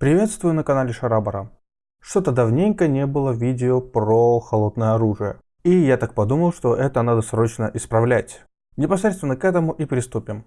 Приветствую на канале Шарабара. Что-то давненько не было видео про холодное оружие. И я так подумал, что это надо срочно исправлять. Непосредственно к этому и приступим.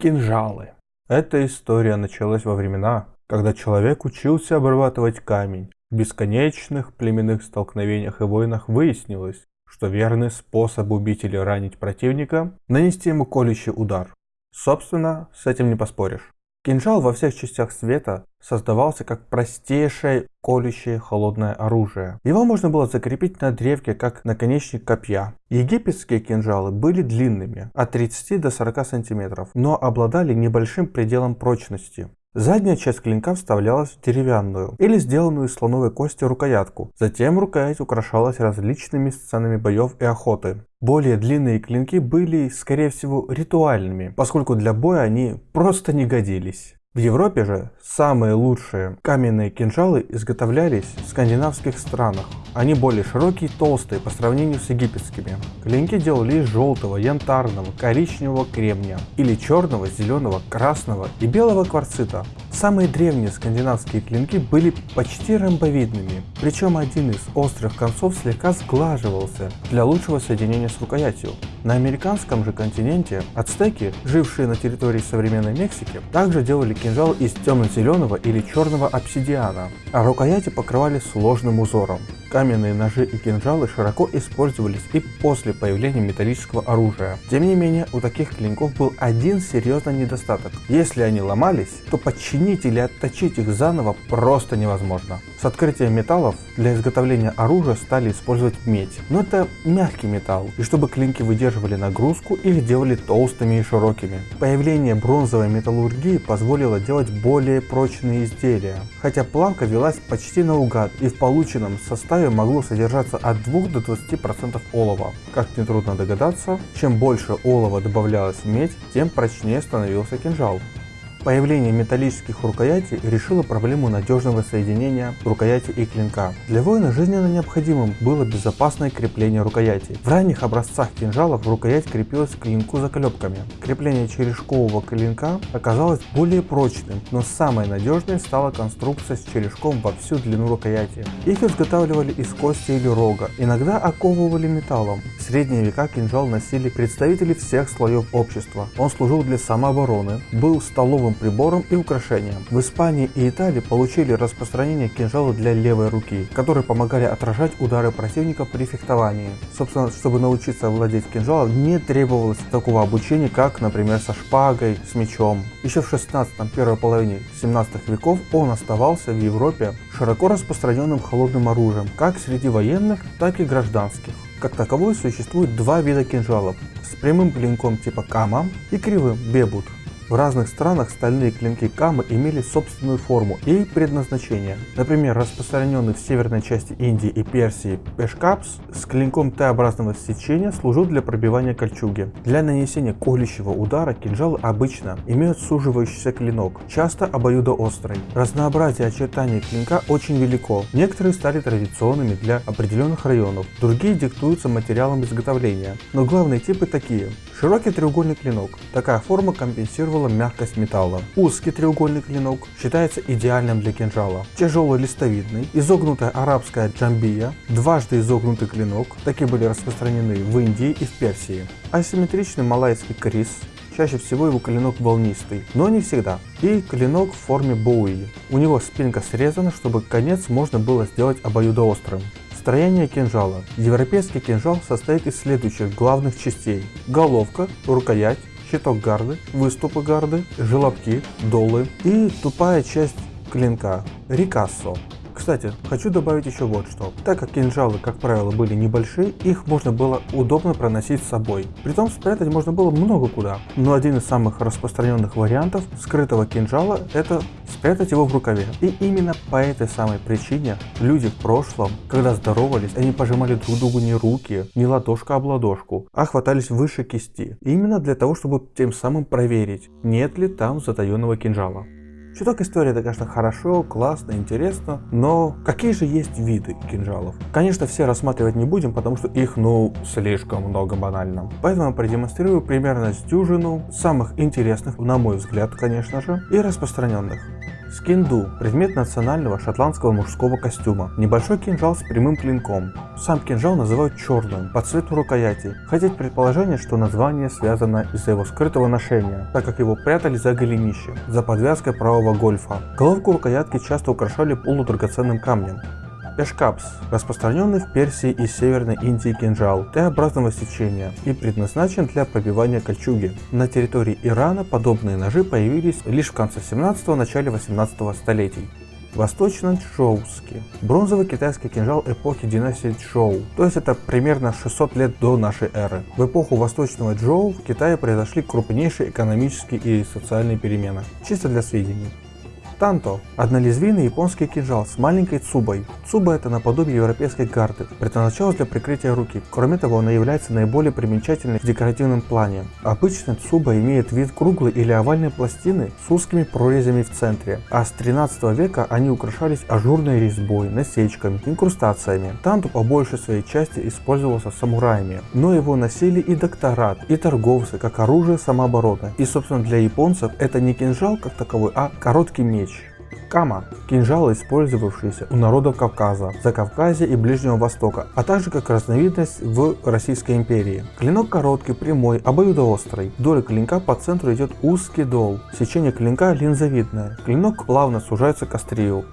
Кинжалы. Эта история началась во времена, когда человек учился обрабатывать камень. В бесконечных племенных столкновениях и войнах выяснилось, что верный способ убить или ранить противника – нанести ему колющий удар. Собственно, с этим не поспоришь. Кинжал во всех частях света создавался как простейшее колющее холодное оружие. Его можно было закрепить на древке как наконечник копья. Египетские кинжалы были длинными, от 30 до 40 сантиметров, но обладали небольшим пределом прочности. Задняя часть клинка вставлялась в деревянную или сделанную из слоновой кости рукоятку. Затем рукоять украшалась различными сценами боев и охоты. Более длинные клинки были, скорее всего, ритуальными, поскольку для боя они просто не годились. В Европе же самые лучшие каменные кинжалы изготовлялись в скандинавских странах. Они более широкие и толстые по сравнению с египетскими. Клинки делали из желтого, янтарного, коричневого кремня или черного, зеленого, красного и белого кварцита. Самые древние скандинавские клинки были почти ромбовидными, причем один из острых концов слегка сглаживался для лучшего соединения с рукоятью. На американском же континенте ацтеки, жившие на территории современной Мексики, также делали кинжал из темно-зеленого или черного обсидиана, а рукояти покрывали сложным узором. Каменные ножи и кинжалы широко использовались и после появления металлического оружия. Тем не менее, у таких клинков был один серьезный недостаток. Если они ломались, то подчинить или отточить их заново просто невозможно. С открытием металлов для изготовления оружия стали использовать медь. Но это мягкий металл, и чтобы клинки выдерживали нагрузку, их делали толстыми и широкими. Появление бронзовой металлургии позволило делать более прочные изделия, хотя плавка велась почти наугад, и в полученном составе могло содержаться от 2 до 20% олова. Как нетрудно догадаться, чем больше олова добавлялось в медь, тем прочнее становился кинжал. Появление металлических рукоятей решило проблему надежного соединения рукояти и клинка. Для воина жизненно необходимым было безопасное крепление рукояти. В ранних образцах кинжалов рукоять крепилась к клинку заклепками. Крепление черешкового клинка оказалось более прочным, но самой надежной стала конструкция с черешком во всю длину рукояти. Их изготавливали из кости или рога, иногда оковывали металлом. В средние века кинжал носили представители всех слоев общества. Он служил для самообороны, был столовым столовым прибором и украшением. В Испании и Италии получили распространение кинжала для левой руки, которые помогали отражать удары противника при фехтовании. Собственно, чтобы научиться владеть кинжалом, не требовалось такого обучения, как, например, со шпагой, с мечом. Еще в 16 первой половине 17 веков он оставался в Европе широко распространенным холодным оружием, как среди военных, так и гражданских. Как таковой существует два вида кинжалов с прямым клинком типа кама и кривым бебут. В разных странах стальные клинки камы имели собственную форму и предназначение. Например, распространенный в северной части Индии и Персии пешкапс с клинком Т-образного сечения служил для пробивания кольчуги. Для нанесения колющего удара кинжалы обычно имеют суживающийся клинок, часто обоюдоострый. Разнообразие очертаний клинка очень велико. Некоторые стали традиционными для определенных районов, другие диктуются материалом изготовления. Но главные типы такие. Широкий треугольный клинок. Такая форма компенсировала мягкость металла. Узкий треугольный клинок считается идеальным для кинжала. Тяжелый листовидный, изогнутая арабская джамбия, дважды изогнутый клинок, такие были распространены в Индии и в Персии. Асимметричный малайский крис, Чаще всего его клинок волнистый, но не всегда. И клинок в форме боуи. У него спинка срезана, чтобы конец можно было сделать обоюдоострым. Строение кинжала. Европейский кинжал состоит из следующих главных частей. Головка, рукоять, щиток гарды, выступы гарды, желобки, долы и тупая часть клинка – рикассо. Кстати, хочу добавить еще вот что. Так как кинжалы, как правило, были небольшие, их можно было удобно проносить с собой. Притом спрятать можно было много куда. Но один из самых распространенных вариантов скрытого кинжала – это спрятать его в рукаве. И именно по этой самой причине люди в прошлом, когда здоровались, они пожимали друг другу не руки, не ладошка об ладошку, а хватались выше кисти. Именно для того, чтобы тем самым проверить, нет ли там затаенного кинжала. Чуток истории это, конечно, хорошо, классно, интересно, но какие же есть виды кинжалов? Конечно, все рассматривать не будем, потому что их, ну, слишком много банально. Поэтому я продемонстрирую примерно с дюжину самых интересных, на мой взгляд, конечно же, и распространенных. Скинду – предмет национального шотландского мужского костюма. Небольшой кинжал с прямым клинком. Сам кинжал называют черным, по цвету рукояти, хотя предположение, что название связано из-за его скрытого ношения, так как его прятали за голенищем, за подвязкой правого гольфа. Головку рукоятки часто украшали полудрагоценным камнем. Пешкапс – распространенный в Персии и Северной Индии кинжал Т-образного сечения и предназначен для пробивания кольчуги. На территории Ирана подобные ножи появились лишь в конце 17 начале 18 столетий. Восточно-Чжоуский. Бронзовый китайский кинжал эпохи династии Чжоу, то есть это примерно 600 лет до нашей эры. В эпоху Восточного Чжоу в Китае произошли крупнейшие экономические и социальные перемены. Чисто для сведений. Танто – однолезвийный японский кинжал с маленькой цубой. Цуба – это наподобие европейской гарды, предназначалась для прикрытия руки. Кроме того, она является наиболее примечательной в декоративном плане. Обычно цуба имеет вид круглой или овальной пластины с узкими прорезями в центре, а с 13 века они украшались ажурной резьбой, насечками, инкрустациями. Танто по большей своей части использовался самураями, но его носили и докторат, и торговцы, как оружие самообороны. И собственно для японцев это не кинжал как таковой, а короткий меч. Кама – кинжалы, использовавшиеся у народов Кавказа, Закавказья и Ближнего Востока, а также как разновидность в Российской империи. Клинок короткий, прямой, обоюдоострый. Вдоль клинка по центру идет узкий дол. Сечение клинка линзовидное. Клинок плавно сужается к острию.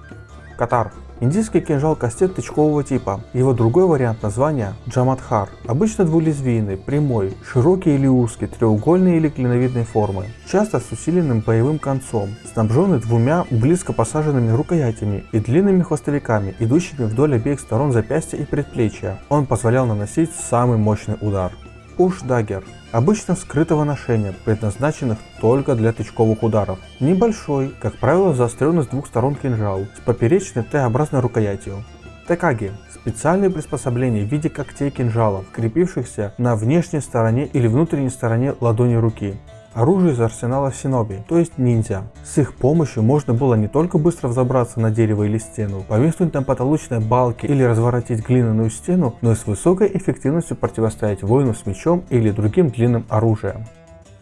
Катар Индийский кинжал кастет тычкового типа. Его другой вариант названия – джамадхар. Обычно двулезвийный, прямой, широкий или узкий, треугольной или клиновидной формы. Часто с усиленным боевым концом, снабженный двумя близко посаженными рукоятями и длинными хвостовиками, идущими вдоль обеих сторон запястья и предплечья. Он позволял наносить самый мощный удар. Push dagger обычно скрытого ношения, предназначенных только для тычковых ударов. Небольшой, как правило заостренный с двух сторон кинжал, с поперечной Т-образной рукоятью. Текаги – специальные приспособления в виде когтей кинжалов, крепившихся на внешней стороне или внутренней стороне ладони руки оружие из арсенала Синоби, то есть ниндзя. С их помощью можно было не только быстро взобраться на дерево или стену, повиснуть на потолочной балке или разворотить глиняную стену, но и с высокой эффективностью противостоять воину с мечом или другим длинным оружием.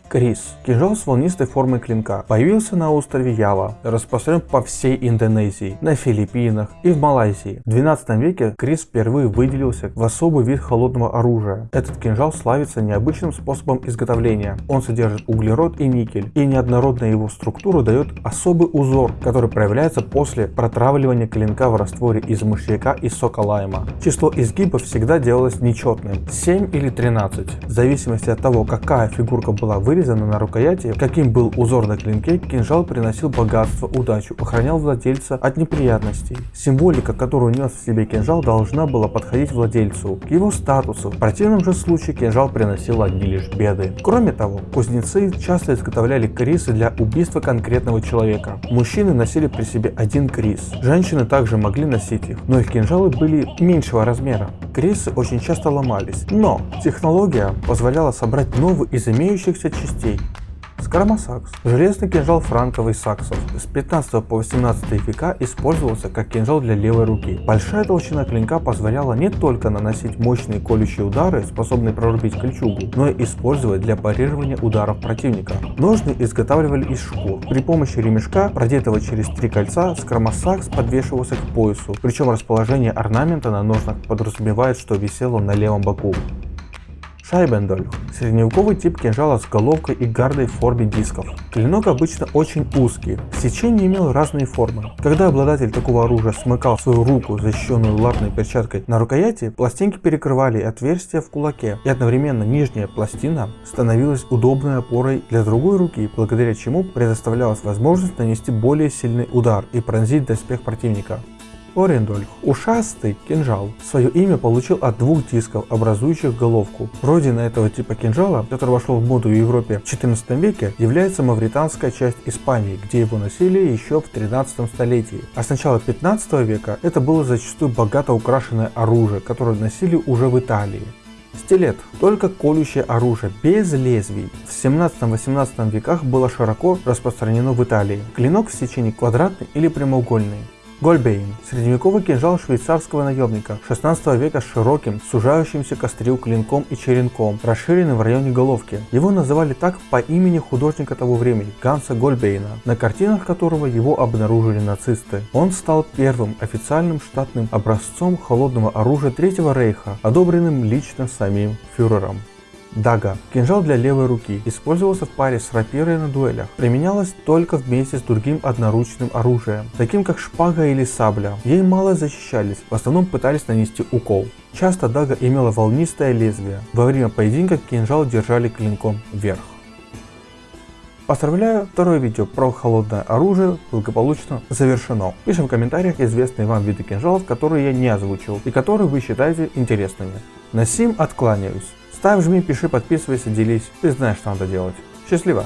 Крис – кинжал с волнистой формой клинка. Появился на острове Ява, распространен по всей Индонезии, на Филиппинах и в Малайзии. В 12 веке Крис впервые выделился в особый вид холодного оружия. Этот кинжал славится необычным способом изготовления. Он содержит углерод и никель, и неоднородная его структура дает особый узор, который проявляется после протравливания клинка в растворе из мышьяка и сока лайма. Число изгибов всегда делалось нечетным – 7 или 13, в зависимости от того, какая фигурка была вырезана вырезано на рукояти, каким был узор на клинке, кинжал приносил богатство, удачу, охранял владельца от неприятностей. Символика, которую нес в себе кинжал, должна была подходить владельцу, к его статусу. В противном же случае кинжал приносил одни лишь беды. Кроме того, кузнецы часто изготовляли крисы для убийства конкретного человека. Мужчины носили при себе один крис, женщины также могли носить их, но их кинжалы были меньшего размера. Крисы очень часто ломались, но технология позволяла собрать новый из имеющихся частей частей. Скоромосакс. Железный кинжал франковый саксов с 15 по 18 века использовался как кинжал для левой руки. Большая толщина клинка позволяла не только наносить мощные колющие удары, способные прорубить кольчугу, но и использовать для парирования ударов противника. Ножны изготавливали из шкур. При помощи ремешка, продетого через три кольца, скромосакс подвешивался к поясу, причем расположение орнамента на ножнах подразумевает, что висел он на левом боку. Шайбендольх – средневековый тип кинжала с головкой и гардой в форме дисков. Клинок обычно очень узкий, сечение имело разные формы. Когда обладатель такого оружия смыкал свою руку, защищенную латной перчаткой на рукояти, пластинки перекрывали отверстия в кулаке, и одновременно нижняя пластина становилась удобной опорой для другой руки, благодаря чему предоставлялась возможность нанести более сильный удар и пронзить доспех противника. Орендольх, ушастый кинжал, свое имя получил от двух дисков, образующих головку. Родина этого типа кинжала, который вошел в моду в Европе в 14 веке, является мавританская часть Испании, где его носили еще в 13 столетии. А с начала 15 века это было зачастую богато украшенное оружие, которое носили уже в Италии. Стилет – только колющее оружие, без лезвий. В 17-18 веках было широко распространено в Италии. Клинок в сечении квадратный или прямоугольный. Гольбейн – средневековый кинжал швейцарского наемника 16 века с широким, сужающимся к острию клинком и черенком, расширенным в районе головки. Его называли так по имени художника того времени – Ганса Гольбейна, на картинах которого его обнаружили нацисты. Он стал первым официальным штатным образцом холодного оружия Третьего Рейха, одобренным лично самим фюрером. Дага – кинжал для левой руки, использовался в паре с рапирой на дуэлях. Применялась только вместе с другим одноручным оружием, таким как шпага или сабля. Ей мало защищались, в основном пытались нанести укол. Часто дага имела волнистое лезвие. Во время поединка кинжал держали клинком вверх. Поздравляю, второе видео про холодное оружие благополучно завершено. Пишем в комментариях известные вам виды кинжалов, которые я не озвучил и которые вы считаете интересными. На сим откланяюсь. Ставь, жми, пиши, подписывайся, делись. Ты знаешь, что надо делать. Счастливо!